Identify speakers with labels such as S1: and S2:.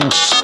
S1: mm